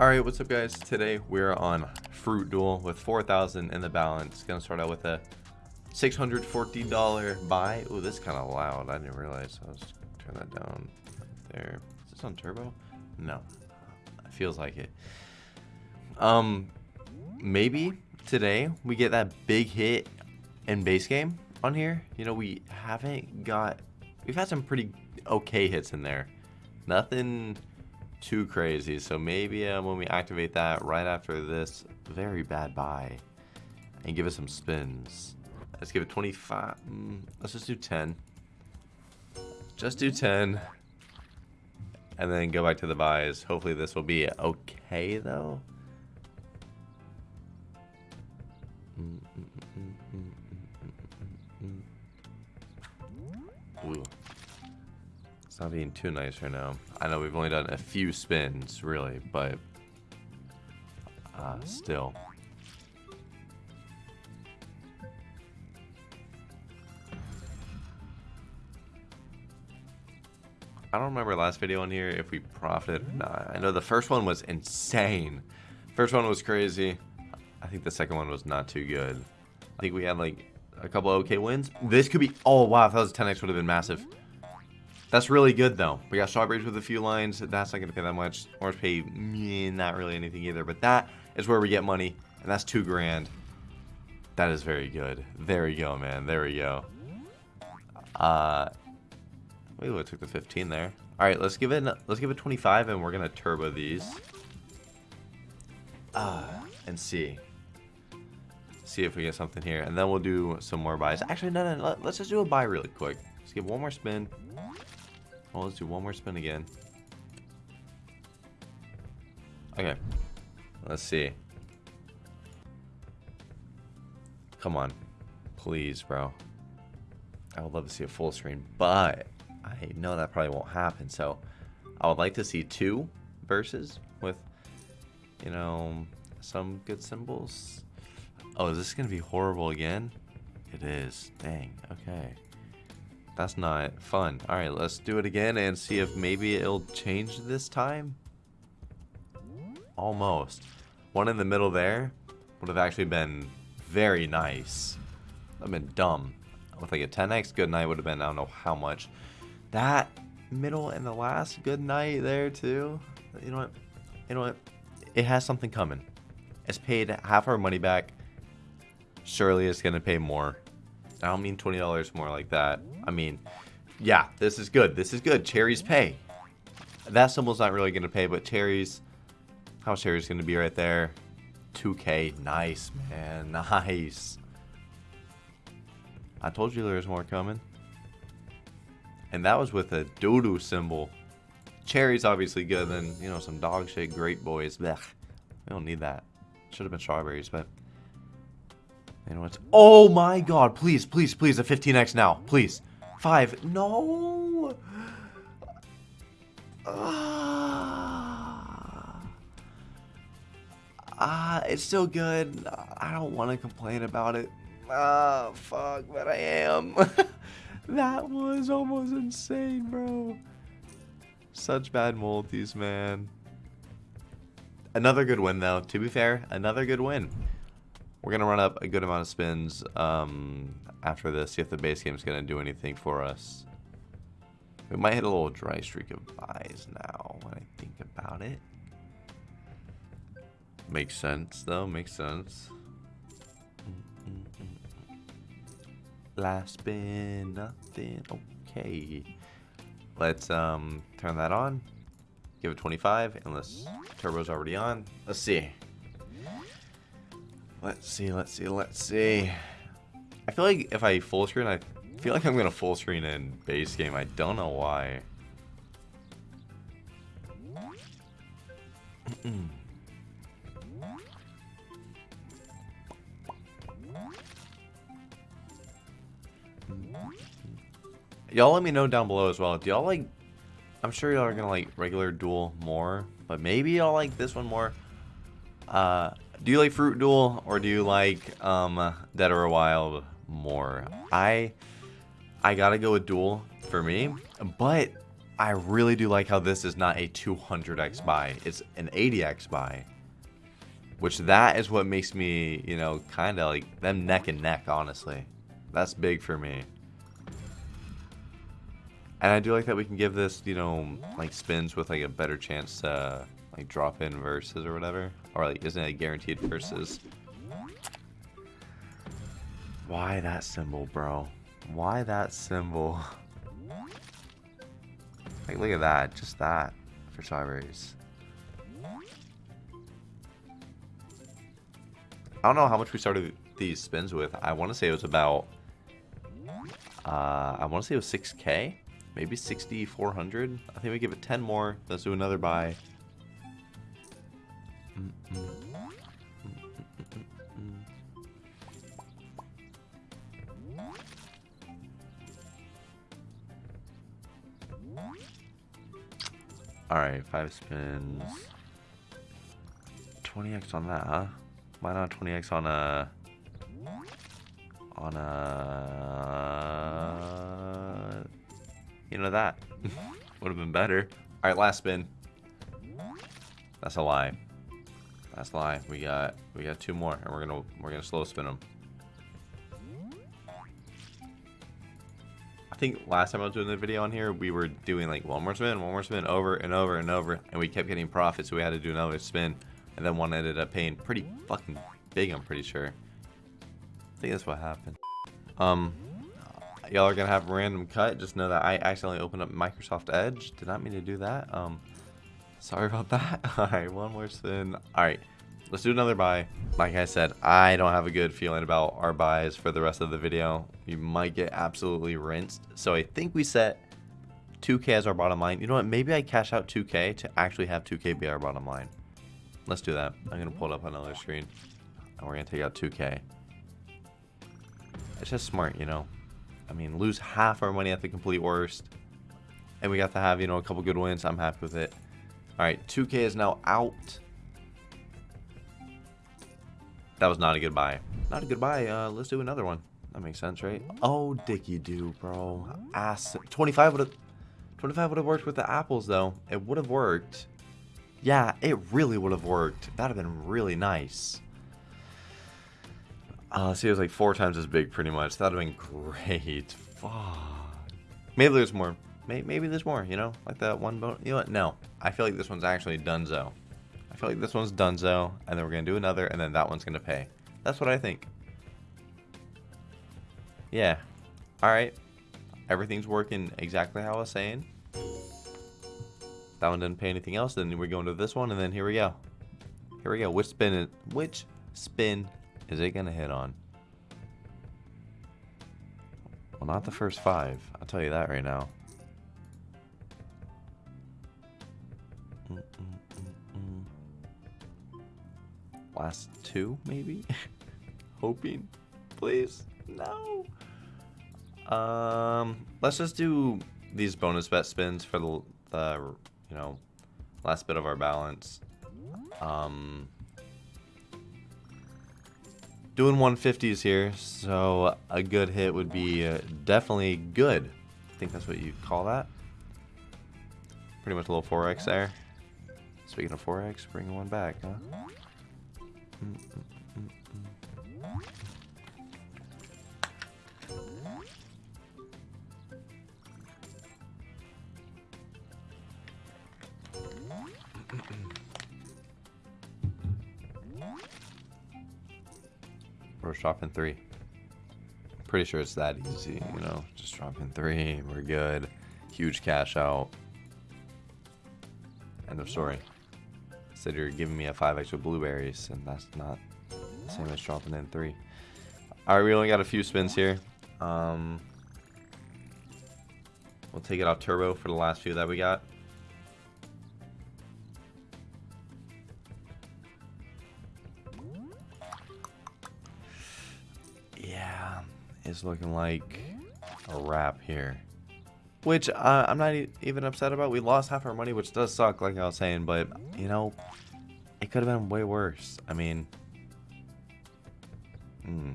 Alright, what's up guys? Today we're on Fruit Duel with 4,000 in the balance. Gonna start out with a $640 buy. Ooh, this is kind of loud. I didn't realize. I was turn that down there. Is this on turbo? No. It feels like it. Um, maybe today we get that big hit in base game on here. You know, we haven't got... We've had some pretty okay hits in there. Nothing too crazy. So maybe uh, when we activate that right after this very bad buy and give it some spins. Let's give it 25. Mm, let's just do 10. Just do 10. And then go back to the buys. Hopefully this will be okay though. Mm, mm, mm, Ooh not being too nice right now. I know we've only done a few spins, really, but uh, still. I don't remember last video on here if we profited or not. I know the first one was insane. First one was crazy. I think the second one was not too good. I think we had like a couple okay wins. This could be... Oh, wow. If that was 10x would have been massive. That's really good, though. We got strawberries with a few lines. That's not going to pay that much. Orange pay, meh, not really anything either. But that is where we get money, and that's two grand. That is very good. There we go, man. There we go. Uh, we took the 15 there. All right, let's give it let's give it 25, and we're gonna turbo these. Uh, and see. See if we get something here, and then we'll do some more buys. Actually, no, no, let's just do a buy really quick. Let's give one more spin. Well, let's do one more spin again. Okay. Let's see. Come on. Please, bro. I would love to see a full screen, but I know that probably won't happen. So I would like to see two verses with, you know, some good symbols. Oh, is this going to be horrible again? It is. Dang. Okay. That's not fun. Alright, let's do it again and see if maybe it'll change this time. Almost. One in the middle there would have actually been very nice. I've been dumb. With like a 10x good night would have been I don't know how much. That middle and the last good night there too. You know what? You know what? It has something coming. It's paid half our money back. Surely it's going to pay more. I don't mean $20 more like that. I mean, yeah, this is good. This is good. Cherries pay. That symbol's not really going to pay, but cherries, how much cherries going to be right there? 2k. Nice, man. Nice. I told you there was more coming. And that was with a doo-doo symbol. Cherries obviously good than, you know, some dog shit great boys. Blech. We don't need that. Should have been strawberries, but you know what? Oh my god, please, please, please, a 15x now. Please. Five. No. Ah, uh, it's still good. I don't want to complain about it. Ah, oh, fuck, but I am. that was almost insane, bro. Such bad multis, man. Another good win, though. To be fair, another good win. We're going to run up a good amount of spins um, after this, see if the base game is going to do anything for us. We might hit a little dry streak of buys now when I think about it. Makes sense, though. Makes sense. Last spin, nothing. Okay. Let's um, turn that on. Give it 25, unless turbo's already on. Let's see. Let's see, let's see, let's see. I feel like if I full screen, I feel like I'm going to full screen in base game. I don't know why. y'all let me know down below as well. Do y'all like... I'm sure y'all are going to like regular duel more. But maybe y'all like this one more. Uh, do you like Fruit Duel or do you like um, Dead or Wild more? I I gotta go with Duel for me, but I really do like how this is not a 200x buy. It's an 80x buy. Which that is what makes me, you know, kind of like them neck and neck, honestly. That's big for me. And I do like that we can give this, you know, like spins with like a better chance to like drop in verses or whatever. Or like isn't it guaranteed versus? Why that symbol, bro? Why that symbol? Like look at that, just that for strawberries. I don't know how much we started these spins with. I want to say it was about, uh, I want to say it was 6k, maybe 6,400. I think we give it 10 more. Let's do another buy. Alright, five spins. 20x on that, huh? Why not 20x on a... On a... You know that. Would have been better. Alright, last spin. That's a lie. A lie. We got we got two more, and we're gonna we're gonna slow spin them. I think last time I was doing the video on here, we were doing like one more spin, one more spin, over and over and over, and we kept getting profit, so we had to do another spin. And then one ended up paying pretty fucking big, I'm pretty sure. I think that's what happened. Um, y'all are gonna have a random cut. Just know that I accidentally opened up Microsoft Edge. Did not mean to do that. Um, sorry about that. All right, one more spin. All right, let's do another buy. Like I said, I don't have a good feeling about our buys for the rest of the video. We might get absolutely rinsed. So I think we set 2K as our bottom line. You know what? Maybe I cash out 2K to actually have 2K be our bottom line. Let's do that. I'm going to pull it up on another screen. And we're going to take out 2K. It's just smart, you know. I mean, lose half our money at the complete worst. And we got to have, you know, a couple good wins. I'm happy with it. Alright, 2K is now out. That was not a good buy. Not a good buy. Uh, let's do another one. That makes sense, right? Oh, Dicky do, bro. Ass. 25 would have... 25 would have worked with the apples, though. It would have worked. Yeah, it really would have worked. That would have been really nice. Uh, see, it was like four times as big, pretty much. That would have been great. Fuck. Maybe there's more. Maybe, maybe there's more, you know? Like that one bone. You know what? No. I feel like this one's actually Dunzo. I feel like this one's Dunzo, and then we're going to do another, and then that one's going to pay. That's what I think. Yeah. Alright. Everything's working exactly how I was saying. That one didn't pay anything else. Then we're going to this one, and then here we go. Here we go. Which spin? Is, which spin is it gonna hit on? Well, not the first five. I'll tell you that right now. Mm -mm -mm Last two, maybe? Hoping. Please. No. Um, let's just do these bonus bet spins for the, the you know, last bit of our balance. Um, doing 150s here, so a good hit would be uh, definitely good. I think that's what you call that. Pretty much a little 4x there. Speaking of 4x, bring one back, huh? We're dropping three. Pretty sure it's that easy, you know. Just dropping three. We're good. Huge cash out. End of story. You're giving me a 5 extra blueberries, and that's not the same as dropping in three. Alright, we only got a few spins here. Um, we'll take it off turbo for the last few that we got. Yeah, it's looking like a wrap here. Which uh, I'm not even upset about. We lost half our money, which does suck, like I was saying. But, you know, it could have been way worse. I mean... Hmm.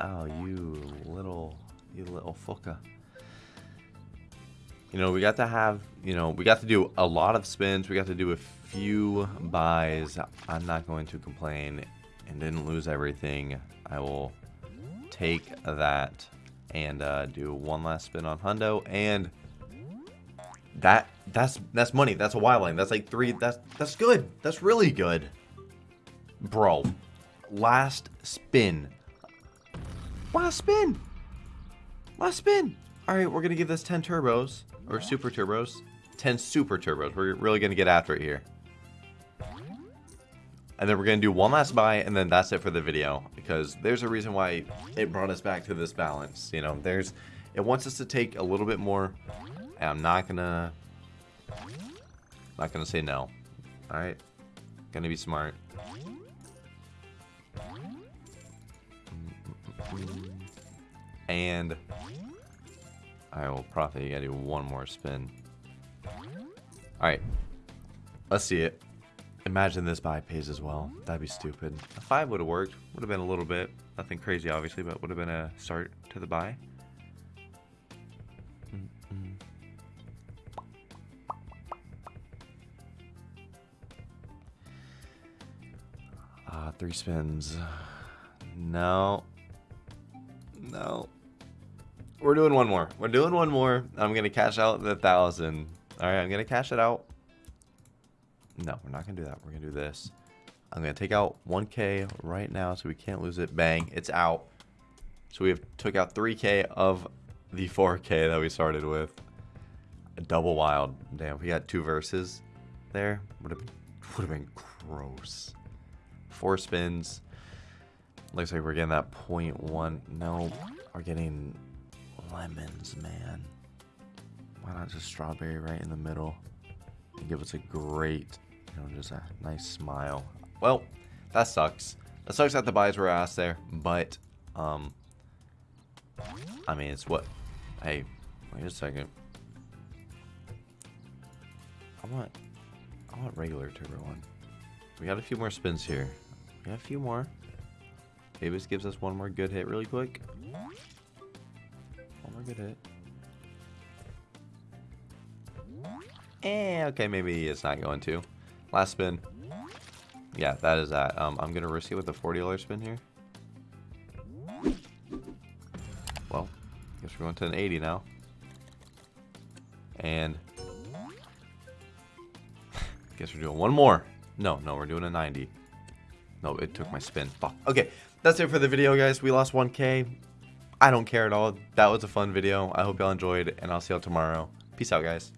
Oh, you little... You little fucker. you know, we got to have, you know, we got to do a lot of spins. We got to do a few buys. I'm not going to complain and didn't lose everything. I will take that and uh, do one last spin on Hundo and that that's that's money. That's a wild line. That's like three. That's that's good. That's really good, bro. Last spin. Last spin. Last spin. All right, we're gonna give this 10 turbos or super turbos. 10 super turbos. We're really gonna get after it here. And then we're going to do one last buy, and then that's it for the video. Because there's a reason why it brought us back to this balance. You know, there's... It wants us to take a little bit more. And I'm not to... Not to say no. Alright? Gonna be smart. And... I will probably gotta do one more spin. Alright. Let's see it. Imagine this buy pays as well. That'd be stupid. A 5 would have worked. Would have been a little bit. Nothing crazy, obviously, but would have been a start to the buy. Mm -mm. Uh, three spins. No. No. We're doing one more. We're doing one more. I'm going to cash out the thousand. All right, I'm going to cash it out. No, we're not going to do that. We're going to do this. I'm going to take out 1k right now so we can't lose it. Bang. It's out. So we have took out 3k of the 4k that we started with. A double wild. Damn, we got two verses there. Would have been, would have been gross. Four spins. Looks like we're getting that point one. No, we're getting lemons, man. Why not just strawberry right in the middle? And give us a great you know, just a nice smile. Well, that sucks. That sucks that the buys were asked there, but, um, I mean, it's what, hey, wait a second. I want, I want regular turbo one. We got a few more spins here. We got a few more. This gives us one more good hit really quick. One more good hit. Eh, okay, maybe it's not going to. Last spin. Yeah, that is that. Um, I'm going to risk it with a $40 spin here. Well, guess we're going to an 80 now. And... guess we're doing one more. No, no, we're doing a 90. No, it took my spin. Fuck. Okay, that's it for the video, guys. We lost 1k. I don't care at all. That was a fun video. I hope y'all enjoyed, and I'll see y'all tomorrow. Peace out, guys.